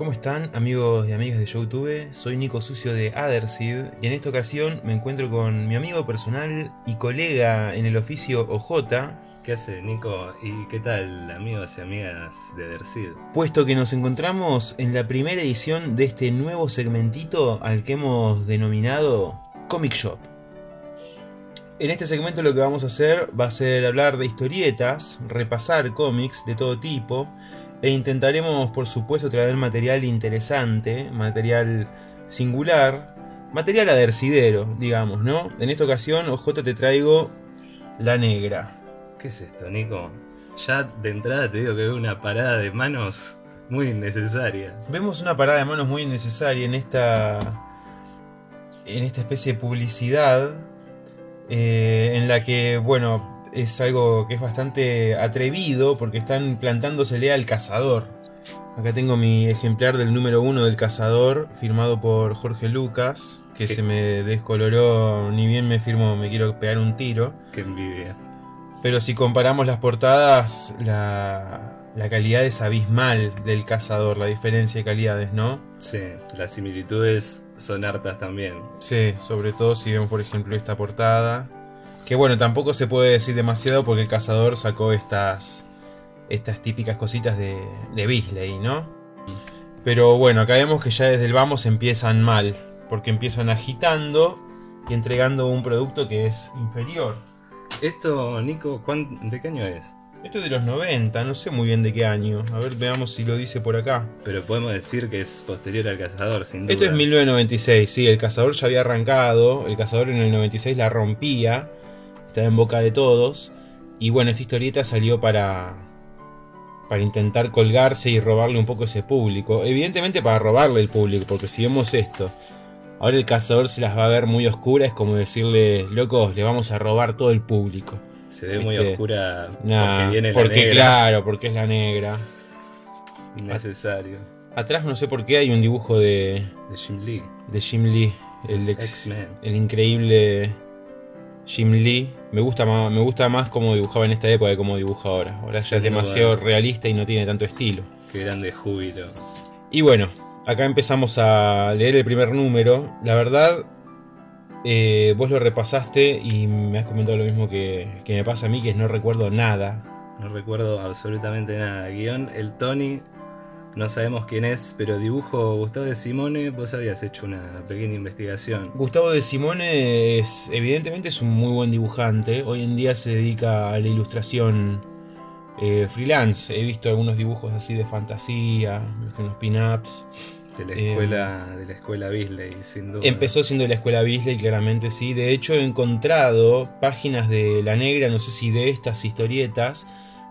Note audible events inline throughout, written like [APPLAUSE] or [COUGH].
¿Cómo están amigos y amigas de YouTube? Soy Nico Sucio de Adersid y en esta ocasión me encuentro con mi amigo personal y colega en el oficio OJ, ¿Qué hace Nico? ¿Y qué tal amigos y amigas de Dersid? puesto que nos encontramos en la primera edición de este nuevo segmentito al que hemos denominado Comic Shop. En este segmento lo que vamos a hacer va a ser hablar de historietas, repasar cómics de todo tipo e intentaremos por supuesto traer material interesante, material singular, material adercidero, digamos, ¿no? En esta ocasión, OJ te traigo La Negra. ¿Qué es esto, Nico? Ya de entrada te digo que veo una parada de manos muy innecesaria. Vemos una parada de manos muy innecesaria en esta. en esta especie de publicidad. eh, en la que, bueno, es algo que es bastante atrevido porque están plantándosele al cazador. Acá tengo mi ejemplar del número uno del cazador, firmado por Jorge Lucas, que ¿Qué? se me descoloró, ni bien me firmó, me quiero pegar un tiro. Qué envidia. Pero si comparamos las portadas, la, la calidad es abismal del cazador, la diferencia de calidades, ¿no? Sí, las similitudes son hartas también. Sí, sobre todo si vemos por ejemplo esta portada. Que bueno, tampoco se puede decir demasiado porque el cazador sacó estas, estas típicas cositas de, de Bisley, ¿no? Pero bueno, acá vemos que ya desde el vamos empiezan mal, porque empiezan agitando y entregando un producto que es inferior. Esto, Nico, ¿cuán- ¿de qué año es? Esto es de los 90, no sé muy bien de qué año. A ver, veamos si lo dice por acá. Pero podemos decir que es posterior al cazador, sin duda. Esto es 1996, sí, el cazador ya había arrancado, el cazador en el 96 la rompía, estaba en boca de todos, y bueno, esta historieta salió para, para intentar colgarse y robarle un poco ese público, evidentemente para robarle el público, porque si vemos esto, ahora el cazador se las va a ver muy oscuras, es como decirle, locos, le vamos a robar todo el público. Se ve muy Este, oscura Nah, porque viene la porque negra. claro, porque es la negra. Innecesario. Atrás no sé por qué hay un dibujo de, De Jim Lee. de Jim Lee, el ex- el increíble Jim Lee. Me gusta más, me gusta más cómo dibujaba en esta época que cómo dibuja ahora. Ahora ya es demasiado realista y no tiene tanto estilo. Qué grande júbilo. Y bueno, acá empezamos a leer el primer número. La verdad, eh, vos lo repasaste y me has comentado lo mismo que, que me pasa a mí, que es no recuerdo nada. No recuerdo absolutamente nada. Guión, el Tony, no sabemos quién es, pero dibujo Gustavo de Simone, vos habías hecho una pequeña investigación. Gustavo de Simone es, evidentemente es un muy buen dibujante. Hoy en día se dedica a la ilustración eh, freelance. He visto algunos dibujos así de fantasía, visto unos pin-ups. De la Eh, escuela, de la escuela Bisley, sin duda. Empezó siendo de la escuela Bisley, claramente sí. De hecho, he encontrado páginas de La Negra, no sé si de estas historietas,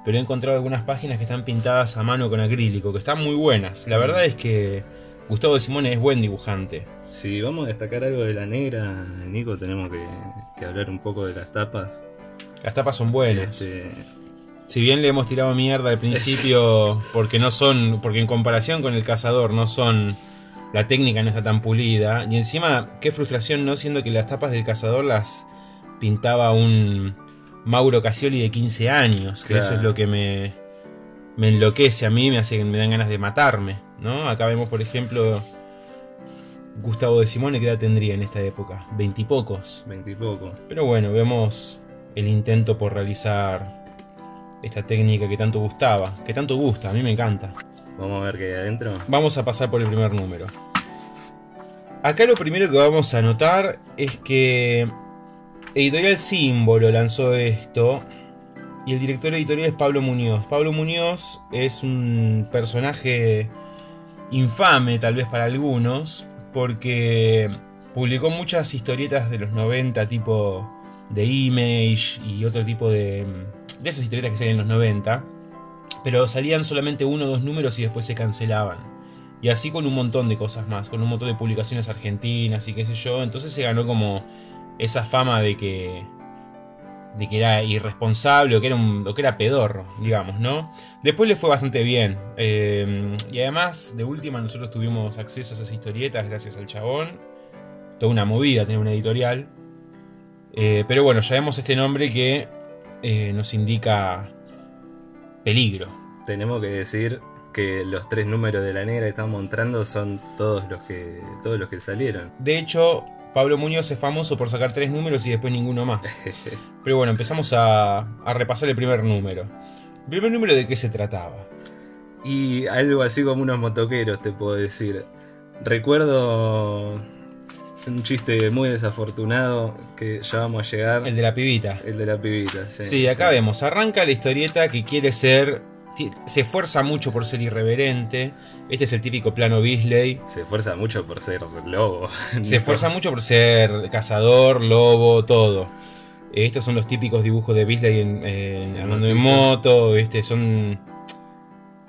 pero he encontrado algunas páginas que están pintadas a mano con acrílico, que están muy buenas. La verdad es que Gustavo de Simone es buen dibujante. Si vamos a destacar algo de la negra, Nico, tenemos que, que hablar un poco de las tapas. Las tapas son buenas. Este, Si bien le hemos tirado mierda al principio, [LAUGHS] porque no son, porque en comparación con el cazador no son, la técnica no está tan pulida. Y encima, qué frustración, ¿no? Siendo que las tapas del cazador las pintaba un Mauro Casioli de 15 años, que Claro. eso es lo que me, me enloquece a mí, me hace me dan ganas de matarme, ¿no? Acá vemos, por ejemplo, Gustavo de Simone, ¿qué edad tendría en esta época? Veintipocos. veintipoco. Pero bueno, vemos el intento por realizar esta técnica que tanto gustaba, que tanto gusta, a mí me encanta. Vamos a ver qué hay adentro. Vamos a pasar por el primer número. Acá lo primero que vamos a notar es que Editorial Símbolo lanzó esto y el director editorial es Pablo Muñoz. Pablo Muñoz es un personaje infame tal vez para algunos porque publicó muchas historietas de los 90 tipo de Image y otro tipo de, de esas historietas que salen en los 90 pero salían solamente uno o dos números y después se cancelaban. Y así con un montón de cosas más, con un montón de publicaciones argentinas y qué sé yo. Entonces se ganó como esa fama de que de que era irresponsable o que era, un, o que era pedorro, digamos, ¿no? Después le fue bastante bien. eh, y además, de última, nosotros tuvimos acceso a esas historietas gracias al chabón. Toda una movida tener una editorial. Eh, pero bueno, ya vemos este nombre que eh, nos indica peligro. Tenemos que decir que los tres números de la negra que estamos mostrando son todos los que todos los que salieron. De hecho, Pablo Muñoz es famoso por sacar tres números y después ninguno más. [LAUGHS] Pero bueno, empezamos a, a repasar el primer número. ¿El primer número de qué se trataba? y algo así como unos motoqueros, te puedo decir. Recuerdo un chiste muy desafortunado que ya vamos a llegar. El de la pibita. El de la pibita, sí. Sí, acá vemos, arranca la historieta que quiere ser, se esfuerza mucho por ser irreverente. Este es el típico plano Beasley. Se esfuerza mucho por ser lobo. [LAUGHS] Se esfuerza mucho por ser cazador, lobo, todo. Estos son los típicos dibujos de Beasley en, en- andando en moto. Este, son.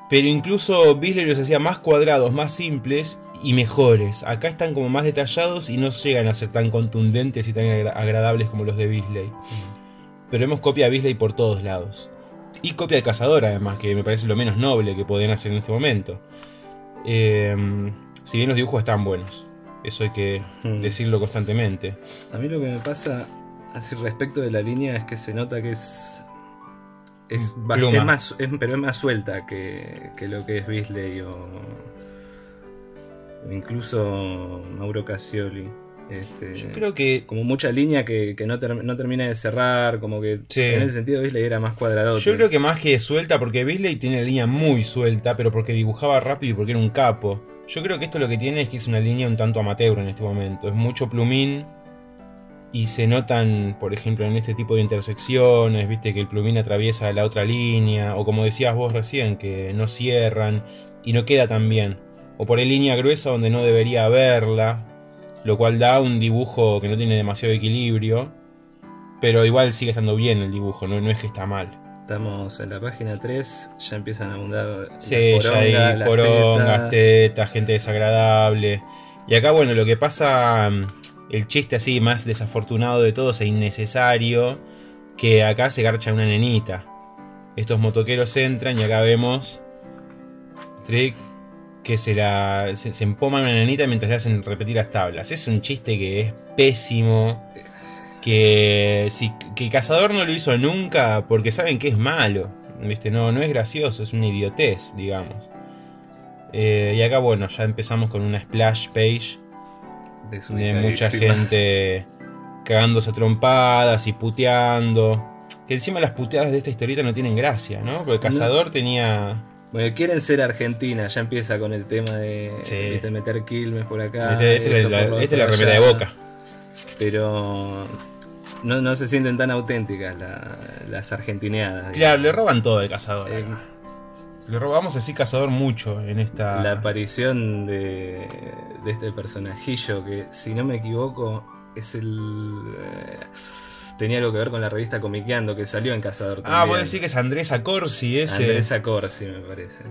Pero incluso Beasley los hacía más cuadrados, más simples y mejores. Acá están como más detallados y no llegan a ser tan contundentes y tan agra- agradables como los de Beasley. Pero vemos copia de Beasley por todos lados. Y copia del cazador, además, que me parece lo menos noble que podían hacer en este momento. Eh, si bien los dibujos están buenos, eso hay que Mm. decirlo constantemente. A mí lo que me pasa así respecto de la línea es que se nota que es. Es, Mm, es más, es- pero es más suelta que, que lo que es Beasley o, o incluso Mauro Cassioli. Este, Yo creo que. como mucha línea que, que no, ter- no termina de cerrar, como que Sí. en ese sentido Beasley era más cuadrado. Yo creo que más que suelta, porque Beasley tiene la línea muy suelta, pero porque dibujaba rápido y porque era un capo. Yo creo que esto lo que tiene es que es una línea un tanto amateur en este momento. Es mucho plumín y se notan, por ejemplo, en este tipo de intersecciones, viste que el plumín atraviesa la otra línea, o como decías vos recién, que no cierran y no queda tan bien. O por ahí línea gruesa donde no debería haberla, lo cual da un dibujo que no tiene demasiado equilibrio, pero igual sigue estando bien el dibujo, no, no es que está mal. Estamos en la página 3, ya empiezan a abundar Sí, las ya hay porongas, las porongas, tetas. tetas, gente desagradable. Y acá, bueno, lo que pasa, mm, el chiste así más desafortunado de todos e innecesario, que acá se garcha una nenita. Estos motoqueros entran y acá vemos Trick que se la se, se empoman a una nenita mientras le hacen repetir las tablas. Es un chiste que es pésimo. Que, si, que el cazador no lo hizo nunca porque saben que es malo. ¿viste? No, no es gracioso, es una idiotez, digamos. Eh, y acá, bueno, ya empezamos con una splash page de mucha gente cagándose a trompadas y puteando. Que encima las puteadas de esta historieta no tienen gracia, ¿no? Porque el cazador tenía. Bueno, quieren ser Argentina, ya empieza con el tema de Sí. ¿viste? meter Quilmes por acá. Este, este es la, por remera de boca. Pero no, no se sienten tan auténticas la- las argentineadas. Claro, le roban todo al cazador. Eh. Le robamos así cazador mucho en esta. La aparición de, de este personajillo que, si no me equivoco, es el. eh, tenía algo que ver con la revista Comiqueando que salió en Cazador también. Ah, vos decís que es Andrés Acorsi ese. Andrés Acorsi, me parece.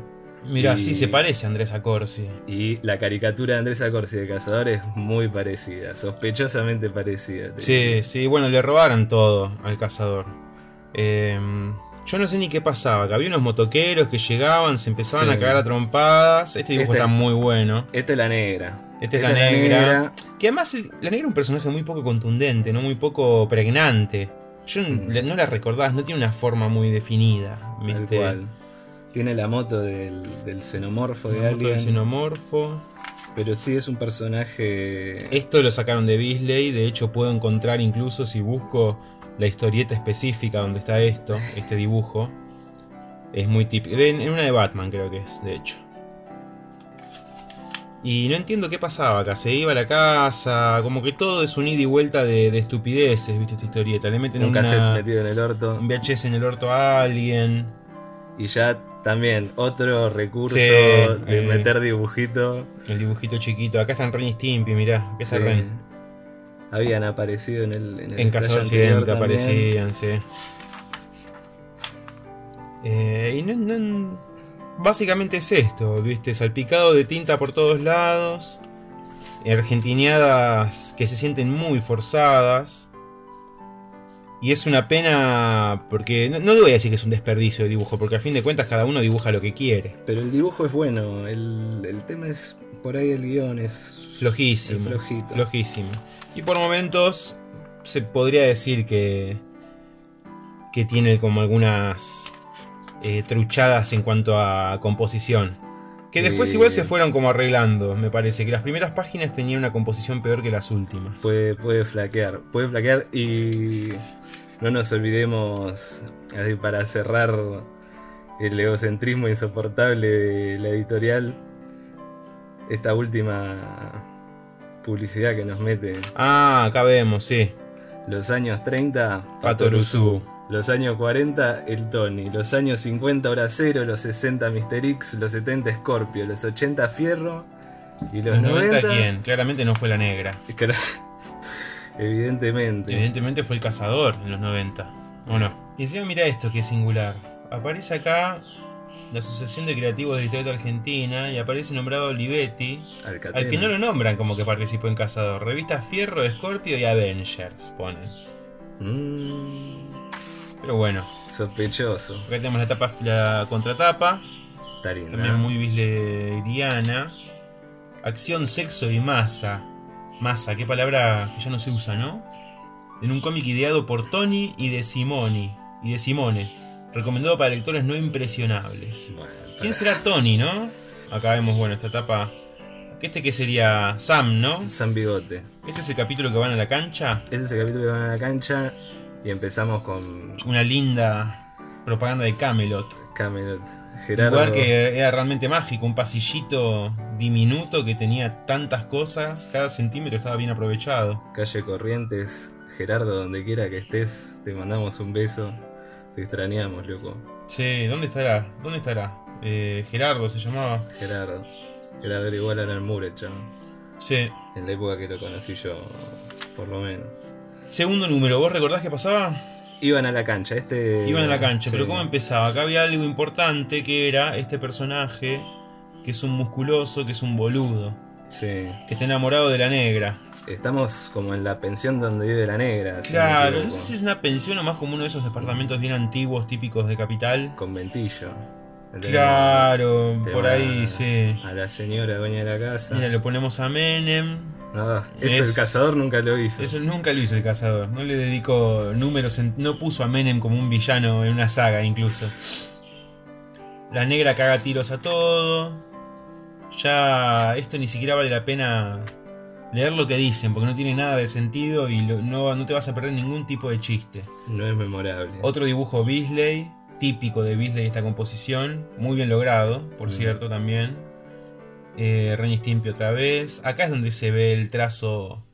Mirá, y- sí se parece a Andrés Acorsi. Y la caricatura de Andrés Acorsi de Cazador es muy parecida, sospechosamente parecida. Sí, sí, bueno, le robaron todo al cazador. Eh, yo no sé ni qué pasaba, que había unos motoqueros que llegaban, se empezaban Sí. a cagar a trompadas. Este dibujo Este- está muy bueno. Esta es la negra. Esta es la negra. Que además el- la negra es un personaje muy poco contundente, no muy poco pregnante. Yo Mm. la- no la recordás, no tiene una forma muy definida. Tal ¿viste? cual. Tiene la moto del, del xenomorfo de Una moto de alguien. xenomorfo. Pero sí es un personaje. Esto lo sacaron de Beasley, de hecho puedo encontrar incluso si busco la historieta específica donde está esto, este dibujo. Es muy típico. En en una de Batman creo que es, de hecho. Y no entiendo qué pasaba acá. Se iba a la casa, como que todo es un ida y vuelta de, de estupideces, ¿viste? Esta historieta. Le meten un cassette una, metido en el orto. un VHS en el orto a alguien. Y ya también otro recurso Sí, de eh. meter dibujito. El dibujito chiquito. Acá están Ren y Stimpy, mirá. Acá está Sí. Ren. Habían aparecido en el. En, el En Cazador siempre aparecían, sí. Eh, y no, no- básicamente es esto, ¿viste? Salpicado de tinta por todos lados. Argentineadas que se sienten muy forzadas. Y es una pena porque no, no voy a decir que es un desperdicio de dibujo, porque a fin de cuentas cada uno dibuja lo que quiere. Pero el dibujo es bueno. El, el tema es. Por ahí el guion es. Flojísimo. Es flojito. Flojísimo. Y por momentos se podría decir que. que tiene como algunas eh, truchadas en cuanto a composición. Que después Eh. igual se fueron como arreglando, me parece. Que las primeras páginas tenían una composición peor que las últimas. Puede, puede flaquear, puede flaquear y no nos olvidemos, así para cerrar el egocentrismo insoportable de la editorial, esta última publicidad que nos mete. Ah, acá vemos, sí. Los años 30, Patoruzú. Los años 40, el Tony. Los años 50, Hora Cero. Los 60, Mr. X. Los 70, Scorpio. Los 80, Fierro. Y los, Los 90, 90, ¿quién? Claramente no fue la negra. [LAUGHS] Evidentemente. Evidentemente fue el cazador en los 90. ¿O no? Y encima mira esto que es singular. Aparece acá la Asociación de Creativos de la Historieta Argentina y aparece nombrado Olivetti, Alcatena. al que no lo nombran como que participó en Cazador. Revistas Fierro, Scorpio y Avengers, pone. Mm, Pero bueno, sospechoso. acá tenemos la, tapa, la contratapa, Está linda. también muy bisleriana. Acción, sexo y masa. Masa, qué palabra que ya no se usa, ¿no? En un cómic ideado por Tony y de Simoni. Y de Simone. Recomendado para lectores no impresionables. Bueno, ¿Quién será Tony, no? Acá vemos, bueno, esta etapa. Este que sería Sam, ¿no? San Bigote. Este es el capítulo que van a la cancha. Este es el capítulo que van a la cancha y empezamos con Una linda propaganda de Camelot. Camelot. Un Gerardo. lugar que era realmente mágico, un pasillito diminuto que tenía tantas cosas, cada centímetro estaba bien aprovechado. Calle Corrientes. Gerardo, donde quiera que estés, te mandamos un beso. Te extrañamos, loco. Sí, ¿dónde estará? ¿Dónde estará? Eh, Gerardo se llamaba. Gerardo. Gerardo era igual a Alan Moore, chabón. Sí. En la época que lo conocí yo, por lo menos. Segundo número, ¿vos recordás qué pasaba? Iban a la cancha, este. Iban a la cancha, sí. pero ¿cómo empezaba? Acá había algo importante que era este personaje, que es un musculoso, que es un boludo, Sí. que está enamorado de la negra. Estamos como en la pensión donde vive la negra. si Claro, no sé si es una pensión o más como uno de esos departamentos bien antiguos, típicos de capital. Conventillo. Tenemos Claro, por ahí, sí. A la señora dueña de la casa. Mira, lo ponemos a Menem. Ah, eso Es- el cazador nunca lo hizo. Eso nunca lo hizo el cazador. No le dedicó números. en- no puso a Menem como un villano en una saga, incluso. La negra caga tiros a todo. Ya esto ni siquiera vale la pena leer lo que dicen, porque no tiene nada de sentido y lo- no, no te vas a perder ningún tipo de chiste. No es memorable. Otro dibujo Beasley, típico de Beasley esta composición, muy bien logrado, por Mm. cierto, también. Eh, Stimpy otra vez. Acá es donde se ve el trazo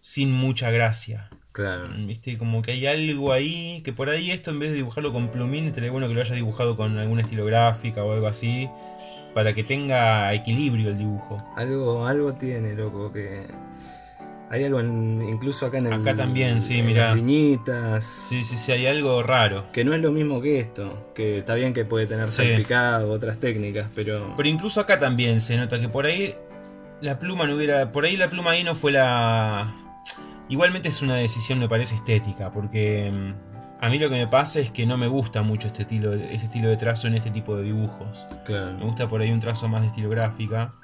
sin mucha gracia. Claro. Viste, como que hay algo ahí, que por ahí esto en vez de dibujarlo con plumín, estaría bueno que lo haya dibujado con alguna estilográfica o algo así, para que tenga equilibrio el dibujo. Algo, algo tiene, loco, que. Hay algo en- incluso acá en el. Acá también, sí, las viñitas. Sí, sí, sí, hay algo raro. Que no es lo mismo que esto. Que está bien que puede tener Sí. salpicado, otras técnicas, pero. Pero incluso acá también se nota que por ahí la pluma no hubiera. Por ahí la pluma ahí no fue la. Igualmente es una decisión, me parece, estética, porque mm, a mí lo que me pasa es que no me gusta mucho este estilo, este estilo de trazo en este tipo de dibujos. Me Claro. gusta por ahí un trazo más de estilográfica.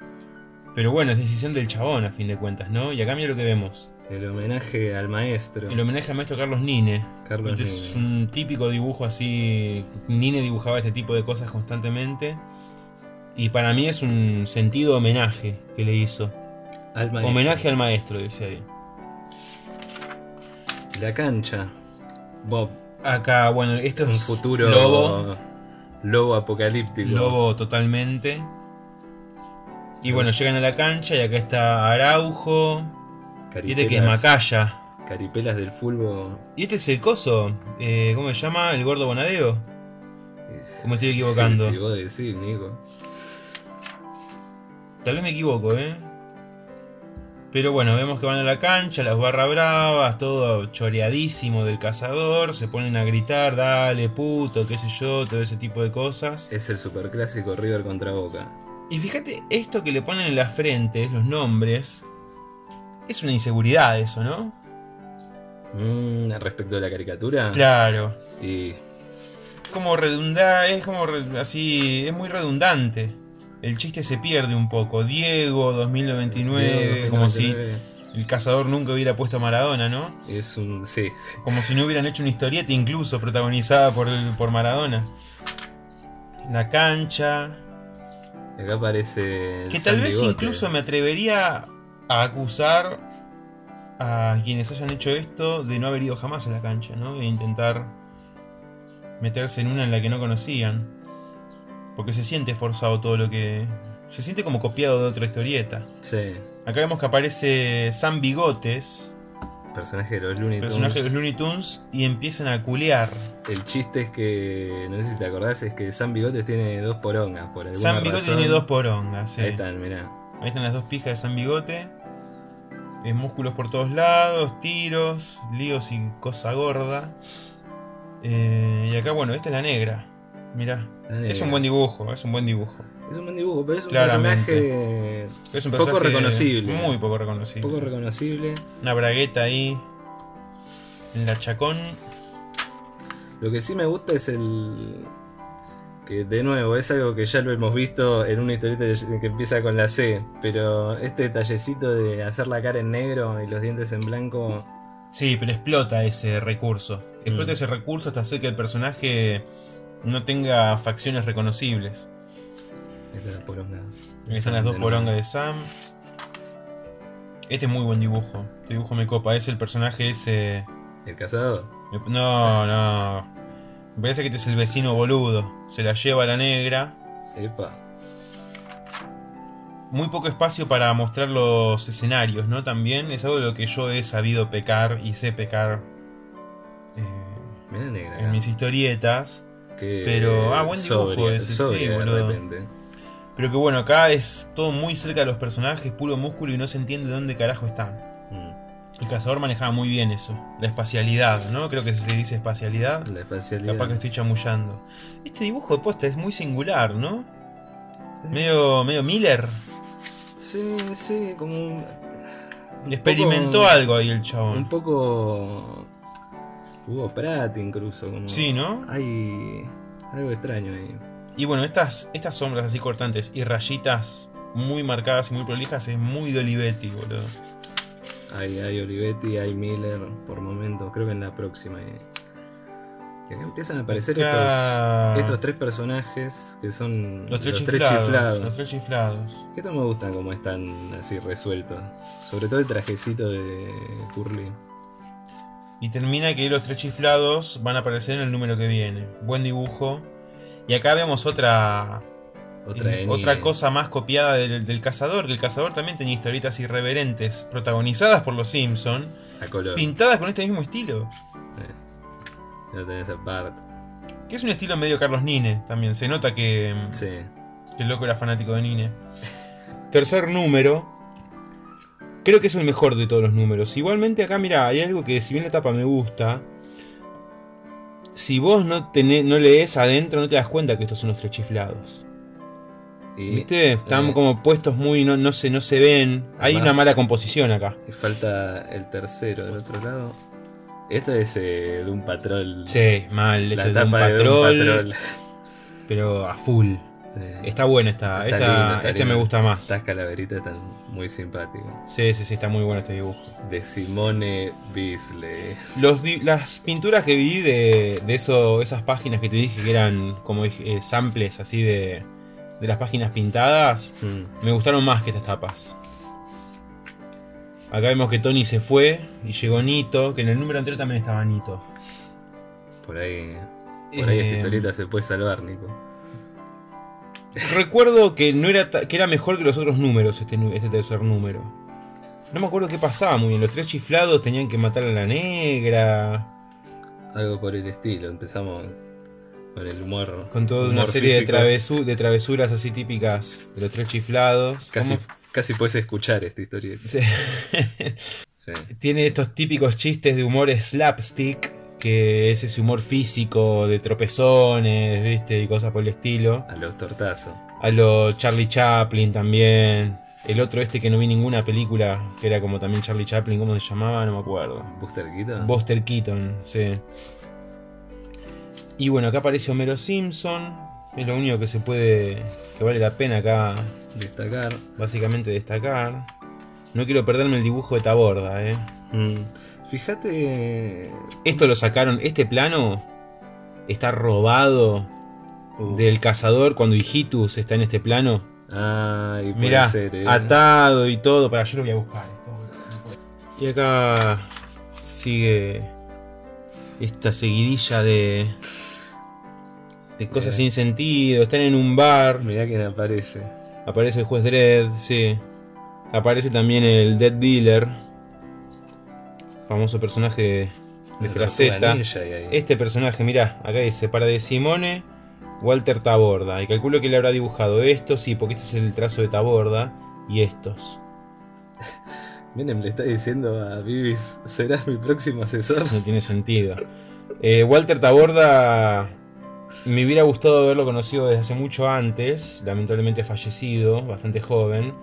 Pero bueno, es decisión del chabón a fin de cuentas, ¿no? Y acá mira lo que vemos. El homenaje al maestro. El homenaje al maestro Carlos Nine. Carlos Este es Nine. un típico dibujo así. Nine dibujaba este tipo de cosas constantemente. Y para mí es un sentido homenaje que le hizo. Al maestro. Homenaje al maestro, dice ahí. La cancha. Bob. Acá, bueno, esto es Un futuro. lobo. Lobo apocalíptico. Lobo totalmente. Y bueno, llegan a la cancha y acá está Araujo. Y este que es Macaya. Caripelas del fulbo. Y este es el coso. eh, ¿Cómo se llama? El gordo Bonadeo. ¿O me estoy equivocando? Si vos decís, Nico. Tal vez me equivoco, ¿eh? Pero bueno, vemos que van a la cancha, las barra bravas, todo choreadísimo del cazador, se ponen a gritar, dale puto, qué sé yo, todo ese tipo de cosas. Es el superclásico River contra Boca. Y fíjate, esto que le ponen en la frente, los nombres, es una inseguridad eso, ¿no? Mm, respecto a la caricatura. Claro. Y Es como redundar, es como así, es muy redundante. El chiste se pierde un poco. Diego 2099, como si el cazador nunca hubiera puesto a Maradona, ¿no? Es un. Sí. Como si no hubieran hecho una historieta incluso protagonizada por, el- por Maradona. la cancha. Acá aparece. Que tal vez Bigote. incluso me atrevería a acusar a quienes hayan hecho esto de no haber ido jamás a la cancha, ¿no? De intentar meterse en una en la que no conocían. Porque se siente forzado todo lo que... Se siente como copiado de otra historieta. Sí. Acá vemos que aparece Sam Bigotes, Personaje de los Looney Tunes. personaje de los Looney Tunes, y empiezan a culear. El chiste es que. No sé si te acordás, es que Sam Bigotes tiene dos porongas. Por alguna Sam Bigote razón. tiene dos porongas, sí. Ahí están, mirá. Ahí están las dos pijas de San Bigote. Eh, músculos por todos lados, tiros, líos y cosa gorda. Eh, y acá, bueno, esta es la negra. Mirá. La Es un buen dibujo, es un buen dibujo. Es un buen dibujo, pero es un Claramente. personaje Es un Poco reconocible. Muy poco reconocible. poco reconocible. Una bragueta ahí. En la chacón. Lo que sí me gusta es el. Que de nuevo, es algo que ya lo hemos visto en una historieta que empieza con la C. Pero este detallecito de hacer la cara en negro y los dientes en blanco. Sí, pero explota ese recurso. Explota Mm. ese recurso hasta hacer que el personaje no tenga facciones reconocibles. Ahí está la poronga. Están las dos porongas de Sam. Este es muy buen dibujo. Este dibujo me copa. Es el personaje ese. El cazador. No, no. Me parece que este es el vecino boludo. Se la lleva a la negra. Epa. Muy poco espacio para mostrar los escenarios, ¿no? También es algo de lo que yo he sabido pecar y sé pecar eh, Mira negra. en mis historietas. Que pero- ah, buen dibujo sobria, ese, sí, de boludo. repente. Pero que bueno, acá es todo muy cerca de los personajes, puro músculo y no se entiende dónde carajo están. Mm. El cazador manejaba muy bien eso, la espacialidad, ¿no? Creo que se dice espacialidad. La espacialidad. Capaz que estoy chamullando. Este dibujo de posta es muy singular, ¿no? Medio, medio Miller. Sí, sí, como un, Experimentó poco- algo ahí el un chabón. poco. Hugo Pratt incluso. Como... Sí, ¿no? Hay algo extraño ahí. Y bueno, estas, estas sombras así cortantes y rayitas muy marcadas y muy prolijas es muy de Olivetti, boludo. Hay, hay Olivetti, hay Miller por momentos. Creo que en la próxima. eh. Acá empiezan a aparecer Acá- estos, estos tres personajes que son Los tres, chiflados, chiflados. Los tres chiflados. Estos me gustan como están así resueltos. Sobre todo el trajecito de Curly. Y termina que los tres chiflados van a aparecer en el número que viene. Buen dibujo. Y acá vemos otra Otra, eh, otra cosa más copiada del, del cazador. Que el cazador también tenía historietas irreverentes, protagonizadas por los Simpson, A color. pintadas con este mismo estilo. Eh. Ya tenés a Bart. Que es un estilo medio Carlos Nine también. Se nota que, Sí. que el loco era fanático de Nine. Tercer número. Creo que es el mejor de todos los números. Igualmente acá, mira, hay algo que si bien la tapa me gusta. Si vos no, tenés, no lees adentro, no te das cuenta que estos son los tres chiflados. ¿Viste? Están eh, como puestos muy. No, no, se, no se ven. Hay una mala composición acá. y falta el tercero del otro lado. Esto es eh, de un patrol. Sí, mal. la Esto es de un tapa de Doom patrol. Pero a full. Está buena esta. Está esta este me gusta más. Estas calaveritas están muy simpáticas. Sí, sí, sí, está muy bueno este dibujo. De Simone Bisley. Los las pinturas que vi de, de eso, esas páginas que te dije que eran como eh, samples así de, de las páginas pintadas, Mm. me gustaron más que estas tapas. Acá vemos que Tony se fue y llegó Nito, que en el número anterior también estaba Nito. Por ahí. Por ahí Eh, esta historieta se puede salvar, Nico. Recuerdo que no era que era mejor que los otros números este, este tercer número. No me acuerdo qué pasaba muy bien. Los tres chiflados tenían que matar a la negra. Algo por el estilo. Empezamos con el humor. Con toda una serie de, físico. travesu- de travesuras así típicas de los tres chiflados. Casi, ¿Cómo? casi puedes escuchar esta historieta. Sí. Sí. [LAUGHS] Tiene estos típicos chistes de humor slapstick, que es ese humor físico de tropezones, ¿viste? Y cosas por el estilo. A los tortazos. A lo Charlie Chaplin también. El otro este que no vi ninguna película, que era como también Charlie Chaplin, ¿cómo se llamaba? No me acuerdo. Buster Keaton. Buster Keaton, sí. Y bueno, acá aparece Homero Simpson. Es lo único que se puede. que vale la pena acá Destacar. básicamente destacar. No quiero perderme el dibujo de Taborda, eh. Mm. Fíjate. Esto lo sacaron, este plano está robado Uh. del cazador cuando Hijitus está en este plano. Ah, y Mirá, ser, eh. atado y todo. Para yo lo voy a buscar. Y acá sigue esta seguidilla de de cosas Mirá. sin sentido. Están en un bar. Mirá quién aparece. Aparece el juez Dredd, sí. Aparece también el Dead Dealer. Famoso personaje de, Fraceta. Este personaje, mirá, acá dice, para de Simone, Walter Taborda. Y calculo que le habrá dibujado estos, sí, porque este es el trazo de Taborda. Y estos. [LAUGHS] Miren, le está diciendo a Vivis, serás mi próximo asesor. No tiene sentido. Eh, Walter Taborda me hubiera gustado haberlo conocido desde hace mucho antes, lamentablemente fallecido, bastante joven,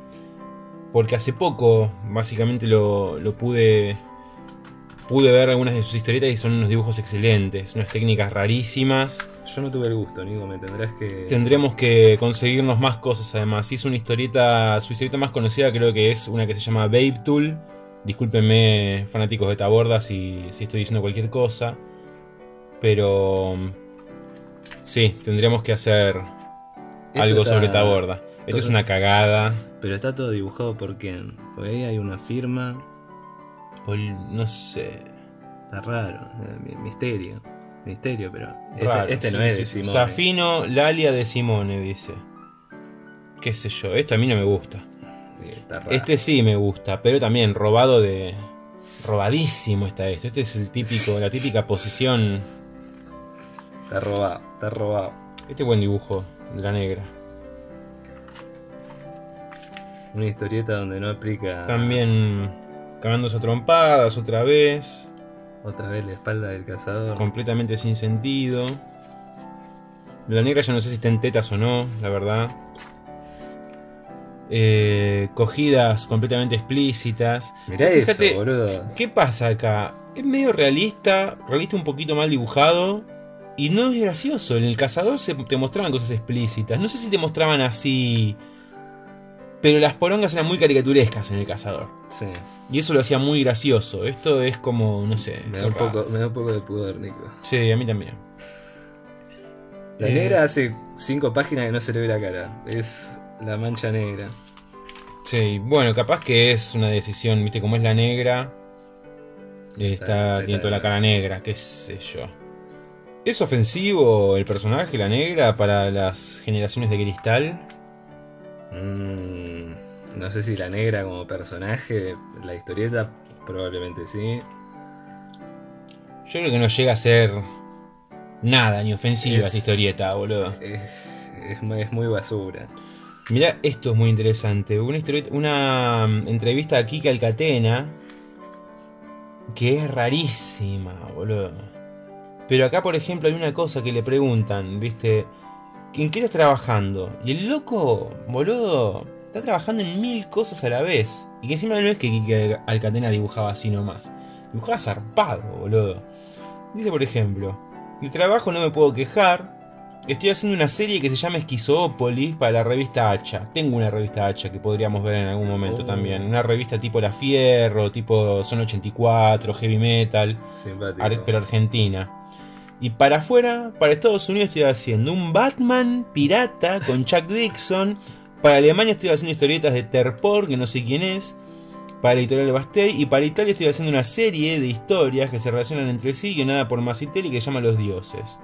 porque hace poco básicamente lo, lo pude, pude ver algunas de sus historietas y son unos dibujos excelentes, unas técnicas rarísimas. Yo no tuve el gusto, Nico, me tendrás que. Tendremos que conseguirnos más cosas además. Hizo una historieta, su historieta más conocida creo que es una que se llama Babe Tool. Discúlpenme fanáticos de Taborda si, si estoy diciendo cualquier cosa. Pero... Sí, tendríamos que hacer Esto algo está- sobre Taborda. Esto todo- es una cagada. Pero está todo dibujado por quién. Porque ahí hay una firma. No sé. Está raro. eh, mi- Misterio. Misterio, pero. Este, Raro, este no es de. Simone. Safino Lalia de Simone, dice. Qué sé yo, esto a mí no me gusta. Sí, Está raro. Este sí me gusta, pero también robado de. Robadísimo está esto. Este es el típico, la típica posición. Está robado, está robado. Este buen dibujo de la negra. Una historieta donde no aplica. También cagándose a trompadas otra vez. Otra vez la espalda del cazador. Completamente sin sentido. La negra ya no sé si está en tetas o no, la verdad. Eh, cogidas completamente explícitas. Mirá Fíjate, eso, boludo. ¿Qué pasa acá? Es medio realista, realista un poquito mal dibujado. Y no es gracioso. En el cazador se te mostraban cosas explícitas. No sé si te mostraban así. Pero las porongas eran muy caricaturescas en el cazador. Sí. Y eso lo hacía muy gracioso. Esto es como, no sé. Me da, un poco, me da un poco de pudor, Nico. Sí, a mí también. La Eh. negra hace cinco páginas que no se le ve la cara. Es la mancha negra. Sí, bueno, capaz que es una decisión, viste, como es la negra. Está, tiene toda la cara negra, qué sé yo. ¿Es ofensivo el personaje, la negra, para las generaciones de cristal? Mm, no sé si la negra como personaje, la historieta probablemente sí. Yo creo que no llega a ser nada, ni ofensiva Es- esta historieta, boludo. Es, es, muy- es muy basura. Mirá, esto es muy interesante. Una, una mm, entrevista a Kika Alcatena que es rarísima, boludo. Pero acá, por ejemplo, hay una cosa que le preguntan, ¿viste? ¿En qué estás trabajando? Y el loco, boludo, está trabajando en mil cosas a la vez. Y que encima no es que Kika Alcatena dibujaba así nomás. Dibujaba zarpado, boludo. Dice, por ejemplo, de trabajo no me puedo quejar. Estoy haciendo una serie que se llama Esquizópolis para la revista Hacha. Tengo una revista Hacha que podríamos ver en algún momento Oh. también. Una revista tipo La Fierro, tipo Son 84, Heavy Metal, Simpático. ar- pero argentina. Y para afuera, para Estados Unidos estoy haciendo un Batman pirata con Chuck Dixon. Para Alemania estoy haciendo historietas de Terpor, que no sé quién es. Para la editorial Bastei. Y para Italia estoy haciendo una serie de historias que se relacionan entre sí, guionada por Massitelli, que se llama Los Dioses.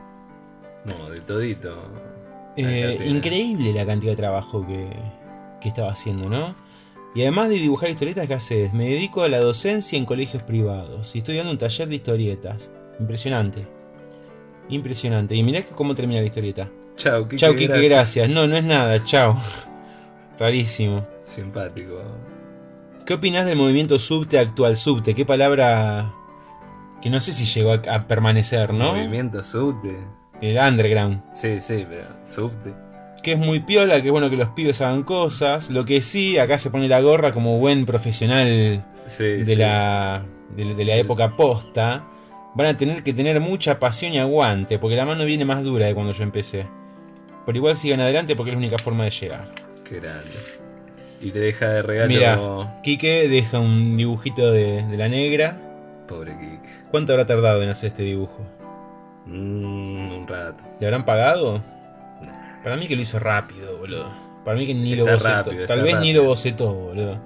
No, de todito. Eh, increíble la cantidad de trabajo que, que estaba haciendo, ¿no? Y además de dibujar historietas, ¿qué haces? Me dedico a la docencia en colegios privados y estoy dando un taller de historietas. Impresionante. Impresionante. Y mirá que cómo termina la historieta. Chau, Kike, Chau, Kike, gracias. No, no es nada, chau. Rarísimo. Simpático. ¿Qué opinás del movimiento subte actual? Subte, qué palabra que no sé si llegó a, a permanecer, ¿no? Movimiento subte. El underground. Sí, sí, pero subte. que es muy piola, que es bueno que los pibes hagan cosas. Lo que sí, acá se pone la gorra como buen profesional Sí, de, sí. la, de, de la época posta. Van a tener que tener mucha pasión y aguante, porque la mano viene más dura de cuando yo empecé. Pero igual sigan adelante porque es la única forma de llegar. Qué grande. Y le deja de regalo. Mira. Quique deja un dibujito de, de la negra. Pobre Kik. ¿Cuánto habrá tardado en hacer este dibujo? Mm, un rato. ¿Le habrán pagado? Para mí que lo hizo rápido, boludo. Para mí que ni Está lo bocetó. rápido, Tal vez ni lo bocetó, boludo.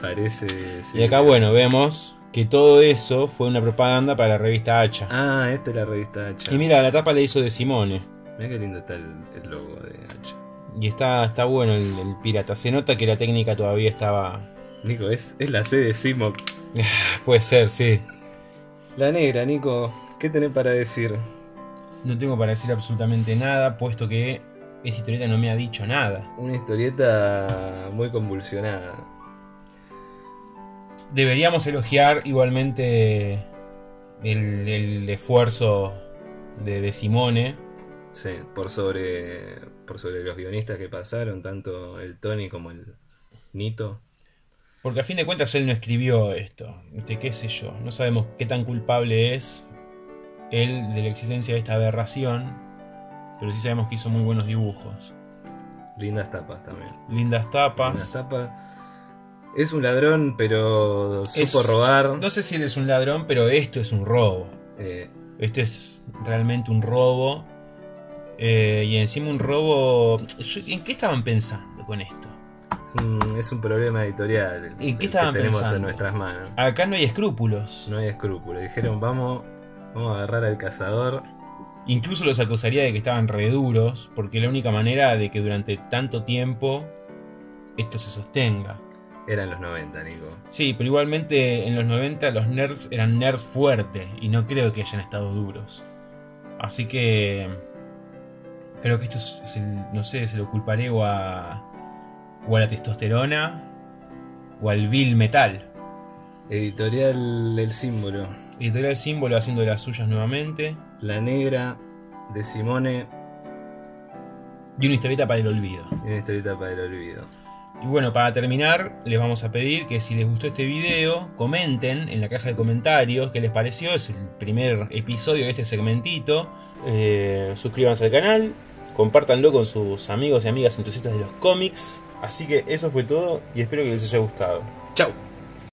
Parece. sí. Y acá, bueno, vemos que todo eso fue una propaganda para la revista Hacha. Ah, esta es la revista Hacha. Y mira, la tapa la hizo de Simone. Mira qué lindo está el, el logo de Hacha. Y está, está bueno el, el pirata. Se nota que la técnica todavía estaba. Nico, es, es la C de Simoc. [LAUGHS] Puede ser, sí. La negra, Nico, ¿qué tenés para decir? No tengo para decir absolutamente nada, puesto que esta historieta no me ha dicho nada. Una historieta muy convulsionada. Deberíamos elogiar igualmente el, el esfuerzo de, de Simone. Sí, por sobre, por sobre los guionistas que pasaron, tanto el Tony como el Nito. Porque a fin de cuentas él no escribió esto. ¿De qué sé yo? No sabemos qué tan culpable es él de la existencia de esta aberración. Pero sí sabemos que hizo muy buenos dibujos. Lindas tapas también. Lindas Lindas tapas. Es un ladrón, pero supo Es- robar. No sé si él es un ladrón, pero esto es un robo. Eh, Este es realmente un robo. Eh, y encima un robo... ¿En qué estaban pensando con esto? es, un, es un problema editorial. ¿En qué el que estaban tenemos pensando? en nuestras manos. Acá no hay escrúpulos. No hay escrúpulos. Dijeron, vamos, vamos a agarrar al cazador. Incluso los acusaría de que estaban reduros, porque la única manera de que durante tanto tiempo esto se sostenga. Eran los 90, Nico. Sí, pero igualmente en los 90 los nerds eran nerds fuertes y no creo que hayan estado duros. Así que creo que esto es, es el- no sé, se lo culparé o a, o a la testosterona o al vil metal. Editorial El Símbolo. Editorial Símbolo haciendo las suyas nuevamente La Negra de Simone y una historieta para el olvido. y una historieta para el olvido. Y bueno, para terminar, les vamos a pedir que si les gustó este video, comenten en la caja de comentarios qué les pareció. Es el primer episodio de este segmentito. Eh, suscríbanse al canal, compártanlo con sus amigos y amigas entusiastas de los cómics. Así que eso fue todo y espero que les haya gustado. ¡Chao!